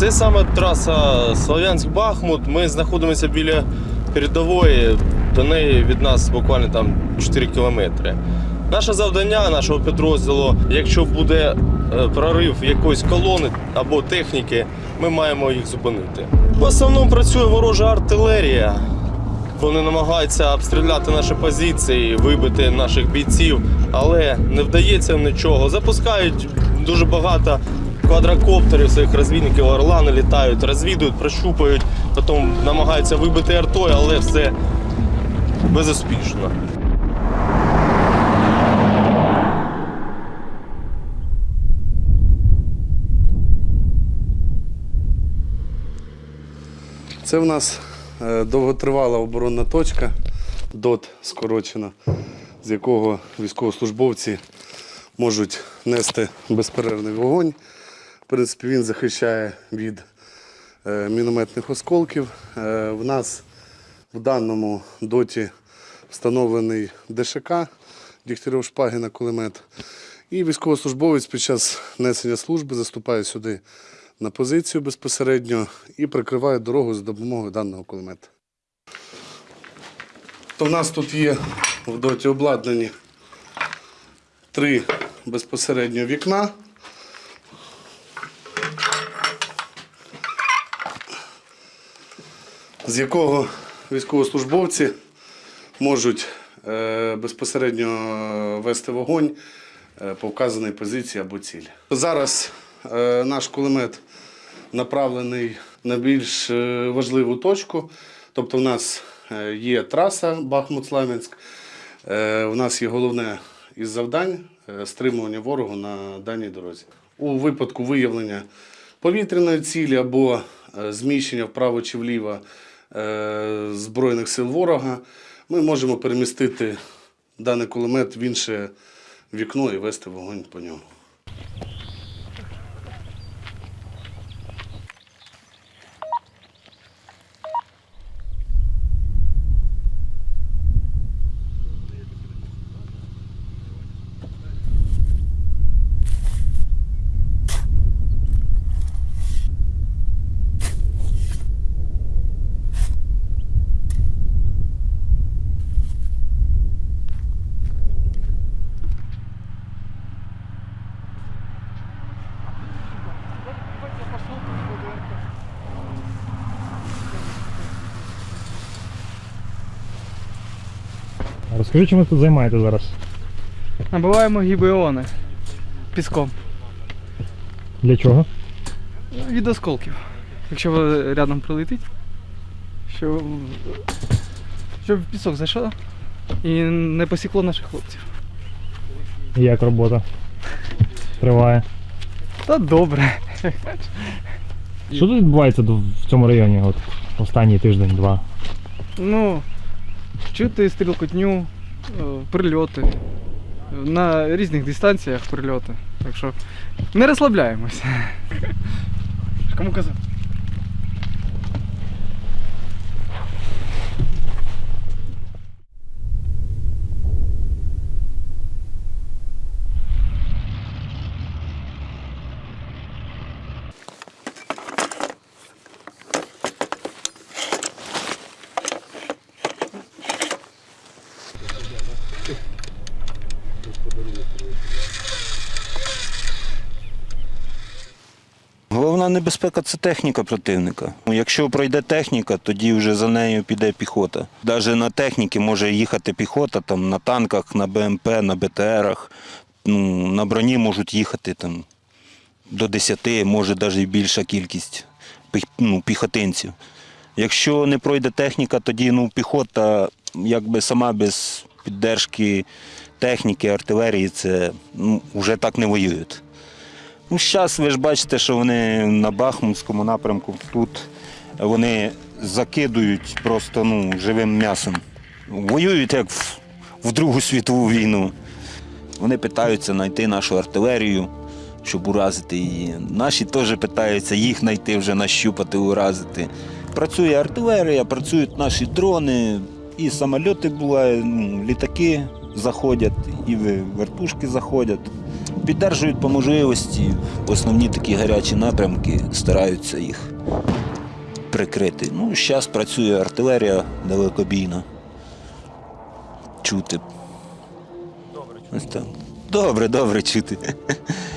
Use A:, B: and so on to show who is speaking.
A: Це саме траса Слов'янськ-Бахмут. Ми знаходимося біля передової. До неї від нас буквально там 4 кілометри. Наше завдання нашого підрозділу, якщо буде е, прорив якоїсь колони або техніки, ми маємо їх зупинити. В основному працює ворожа артилерія. Вони намагаються обстріляти наші позиції, вибити наших бійців, але не вдається нічого. Запускають дуже багато квадрокоптерів своїх розвідників, орлани літають, розвідують, прощупають, потім намагаються вибити артою, але все безуспішно.
B: Це в нас е, довготривала оборонна точка, ДОТ скорочена, з якого військовослужбовці можуть нести безперервний вогонь. Принципі, він захищає від е, мінометних осколків. Е, В нас в даному доті встановлений ДШК Дігтярьов Шпагіна кулемет. І військовослужбовець під час несення служби заступає сюди на позицію безпосередньо і прикриває дорогу за допомогою даного кулемета. То в нас тут є в доті обладнані три безпосередньо вікна. З якого військовослужбовці можуть е, безпосередньо вести вогонь е, по вказаній позиції або цілі. Зараз е, наш кулемет направлений на більш е, важливу точку. Тобто, в нас е, є траса Бахмут-Слам'янськ. Е, У нас є головне із завдань е, стримування ворогу на даній дорозі. У випадку виявлення повітряної цілі або е, зміщення вправо чи вліво е, Збройних сил ворога, ми можемо перемістити даний кулемет в інше вікно і вести вогонь по ньому.
C: Розкажи, чим ви тут займаєтесь зараз?
D: Набиваємо гібеони піском
C: Для чого?
D: від осколків. Якщо ви рядом прилетить, щоб, щоб пісок зайшов і не посікло наших хлопців.
C: Як робота? Триває.
D: Та добре.
C: Що тут відбувається в цьому районі? От останній тиждень-два.
D: Ну, чути стрілкотню, е, прильоти. На різних дистанціях прильоти. Так що не розслабляємося. Кому казав?
E: Головна небезпека це техніка противника. Ну, Якщо пройде техніка, тоді вже за нею піде піхота. Навіть на техніці може їхати піхота, там, на танках, на БМП, на БТРах. Ну, на броні можуть їхати там, до 10, може навіть більша кількість ну, піхотинців. Якщо не пройде техніка, тоді ну, піхота якби сама без піддержки техніки, артилерії, це ну, вже так не воюють. Ну, зараз ви ж бачите, що вони на Бахмутському напрямку тут вони закидують просто ну, живим м'ясом. Воюють як в, в Другу світову війну. Вони питаються знайти нашу артилерію, щоб уразити її. Наші теж питаються їх знайти, вже нащупати, уразити. Працює артилерія, працюють наші дрони, і самольоти бувають, ну, літаки заходять, і вертушки заходять. Піддержують по можливості основні такі гарячі напрямки, стараються їх прикрити. Ну, зараз працює артилерія далекобійна. Чути. Добре, так. Добре, добре чути.